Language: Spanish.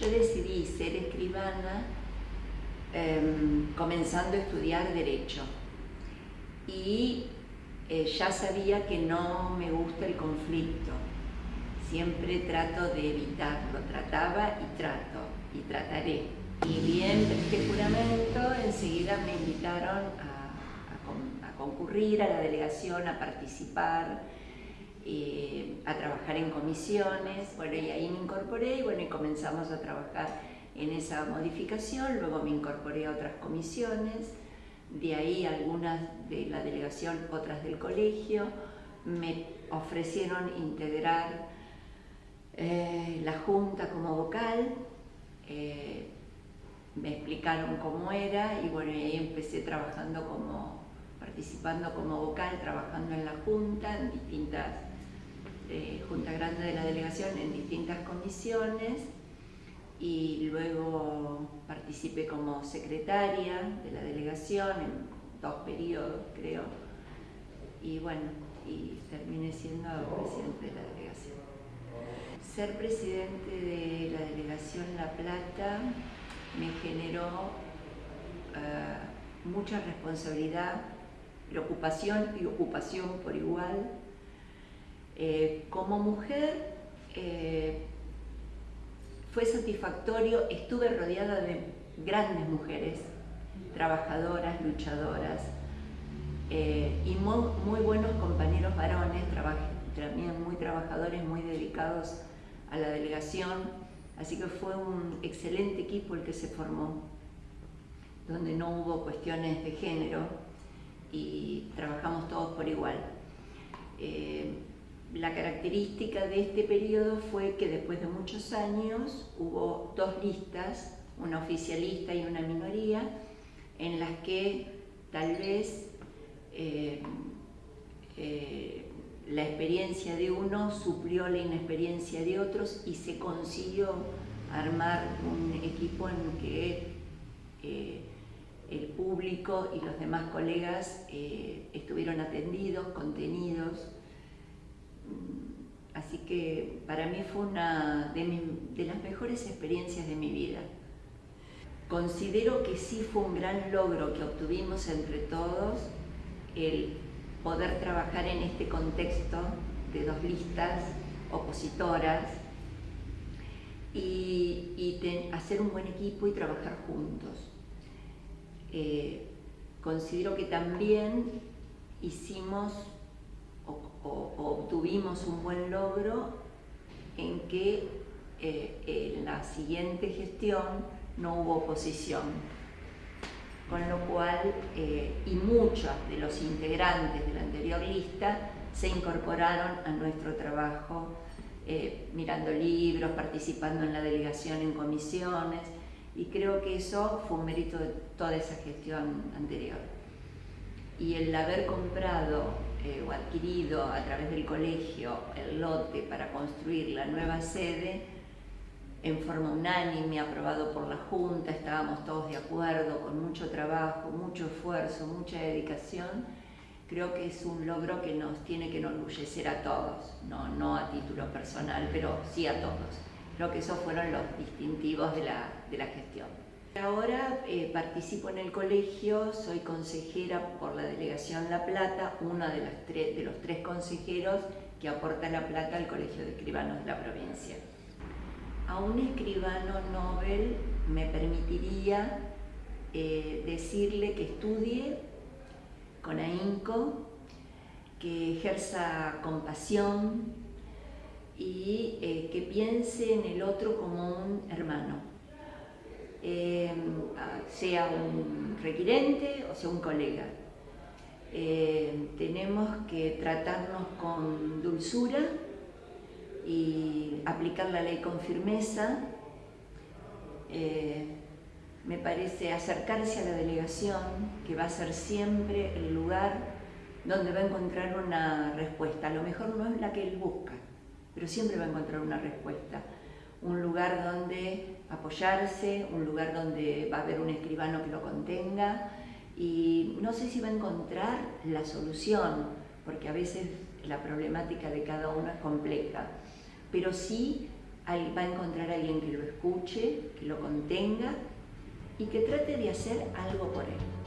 Yo decidí ser escribana em, comenzando a estudiar Derecho y eh, ya sabía que no me gusta el conflicto. Siempre trato de evitarlo, trataba y trato y trataré. Y bien, este juramento, enseguida me invitaron a, concurrir a la delegación, a participar, eh, a trabajar en comisiones. Bueno, y ahí me incorporé y bueno, y comenzamos a trabajar en esa modificación. Luego me incorporé a otras comisiones de ahí algunas de la delegación, otras del colegio, me ofrecieron integrar eh, la junta como vocal, eh, me explicaron cómo era y bueno, ahí empecé trabajando como, participando como vocal, trabajando en la junta, en distintas, eh, junta grande de la delegación, en distintas comisiones, y luego participé como secretaria de la delegación en dos periodos, creo, y bueno, y terminé siendo presidente de la delegación. Ser presidente de la delegación La Plata me generó eh, mucha responsabilidad, preocupación y ocupación por igual. Eh, como mujer, eh, fue satisfactorio, estuve rodeada de grandes mujeres, trabajadoras, luchadoras, eh, y muy, buenos compañeros varones, también muy trabajadores, muy dedicados a la delegación, así que fue un excelente equipo el que se formó, donde no hubo cuestiones de género y trabajamos todos por igual. La característica de este periodo fue que después de muchos años hubo dos listas, una oficialista y una minoría, en las que tal vez eh, eh, la experiencia de uno suplió la inexperiencia de otros y se consiguió armar un equipo en que eh, el público y los demás colegas estuvieron atendidos, contenidos, Así que para mí fue una de, las mejores experiencias de mi vida. Considero que sí fue un gran logro que obtuvimos entre todos el poder trabajar en este contexto de dos listas opositoras y, hacer un buen equipo y trabajar juntos. Eh, considero que también hicimos o, obtuvimos un buen logro en que eh, en la siguiente gestión no hubo oposición. Con lo cual, eh, y muchos de los integrantes de la anterior lista se incorporaron a nuestro trabajo eh, mirando libros, participando en la delegación en comisiones, y creo que eso fue un mérito de toda esa gestión anterior. Y el haber comprado eh, o adquirido a través del colegio el lote para construir la nueva sede en forma unánime, aprobado por la Junta, estábamos todos de acuerdo, con mucho trabajo, mucho esfuerzo, mucha dedicación, creo que es un logro que nos tiene que enorgullecer a todos, no, no a título personal, pero sí a todos. Creo que esos fueron los distintivos de la, de la gestión. Ahora eh, participo en el colegio, soy consejera por la Delegación La Plata, una de, los tres consejeros que aporta La Plata al Colegio de Escribanos de la provincia. A un escribano Nobel me permitiría eh, decirle que estudie con ahínco, que ejerza compasión y eh, que piense en el otro como un hermano sea un requirente o sea un colega. Eh, tenemos que tratarnos con dulzura y aplicar la ley con firmeza. Eh, me parece acercarse a la delegación, que va a ser siempre el lugar donde va a encontrar una respuesta. A lo mejor no es la que él busca, pero siempre va a encontrar una respuesta un lugar donde apoyarse, un lugar donde va a haber un escribano que lo contenga y no sé si va a encontrar la solución, porque a veces la problemática de cada uno es compleja, pero sí va a encontrar a alguien que lo escuche, que lo contenga y que trate de hacer algo por él.